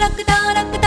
録登録